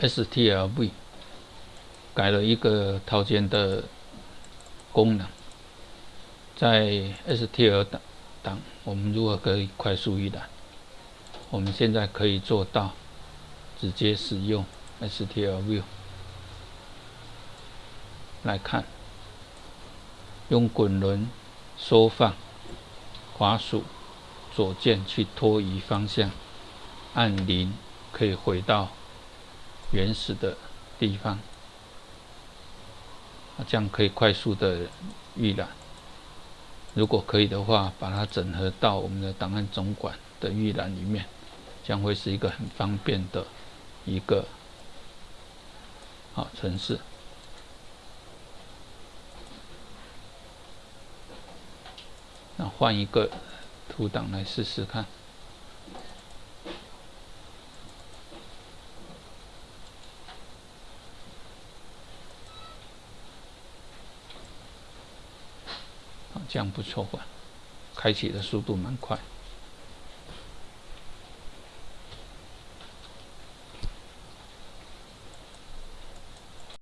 STLV 改了一个套件的功能，在 STL 档档，我们如何可以快速预览？我们现在可以做到直接使用 STLV 来看，用滚轮缩放，滑鼠左键去拖移方向，按零可以回到原始的地方，这样可以快速的预览。如果可以的话，把它整合到我们的档案总管的预览里面。将会是一个很方便的一个好城市。那换一个图档来试试看。这样不错吧？开启的速度蛮快。